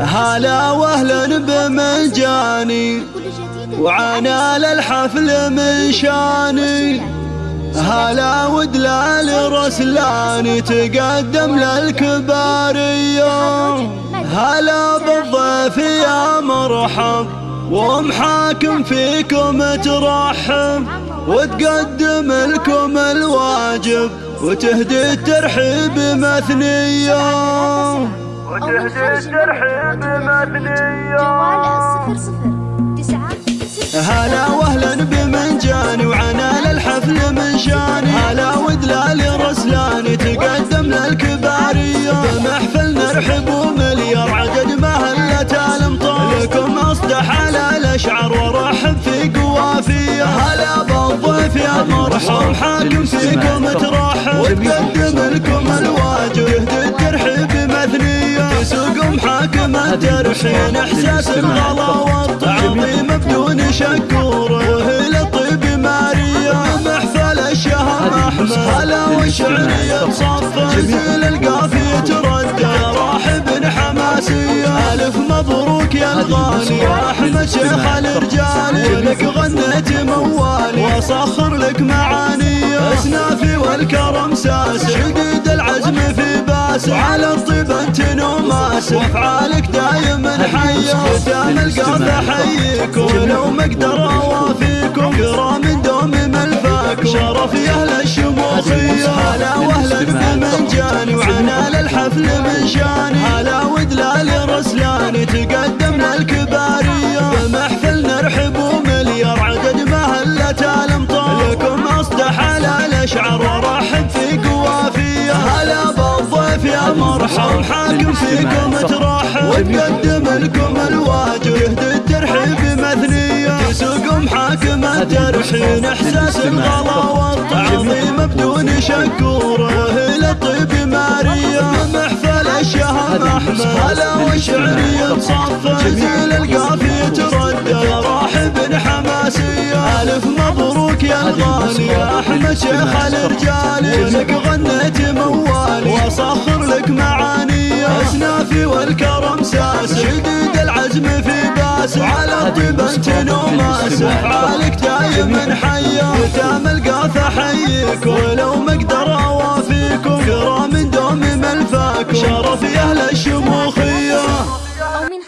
هلا واهلا بمجاني وعنا للحفل من شاني. هلا ودلال رسلاني تقدم للكبارية هلا بالضيف يا مرحب ومحاكم فيكم ترحب وتقدم لكم الواجب وتهدي الترحيب مثنية وتهدي الترحيب مثنية جوال الصفر صفر تسعة هلا واهلا بمنجاني وعنا للحفل من شاني. هلا ودلال رسلاني تقدم للكبارية. بمحفل نرحب ومليار عدد مهلة الامطار لكم أصدح على الأشعار ورحب في قوافية. هلا بالضيف يا مرحب حاكم فيكم ترحب. وتقدم لكم الواجب الترحين إحساس الغلا والتعظيم بدون شكور وهي للطيب ماريا محفل الشهم أحمد. هلا والشعرية تصفى زين القافية تردى راحب حماسية. ألف مبروك يا الغالي أحمد شيخ الرجال لك غنيت موالي. واصخر لك معاني أسنافي والكرم ساس. شديد باس على الطيب أنت نوماس وافعالك دايم حيه ختام القاف احييكم ولو ما اوافيكم كرام دوم ملفاكم شرف يا أهل الشموخيه هلا وأهلا بمنجاني وعنا للحفل من شاني. هلا ودلال رسلاني تقدم يا مرحب حاكم فيكم ترحب وتقدم لكم الواجب يهدي الترحيب مثنيه تسوق محاكم الترحين إحساس الغلا والتعظيم بدون شكور هي للطيب ماريا. محفل الشهم أحمد هلا والشعريه تصفى زين القافيه تردى راحب حماسية. ألف مبروك يا الغالي. يا أحمد شيخ الرجال. لك غنيت والكرم ساس. شديد العزم في باس. على الطيب أنت نوماس افعالك دايم حية. ختام القاف أحييك؟ ولو ما أقدر أوافيكم. كرام دوم ملفاكم. شرف يا أهل الشموخيه من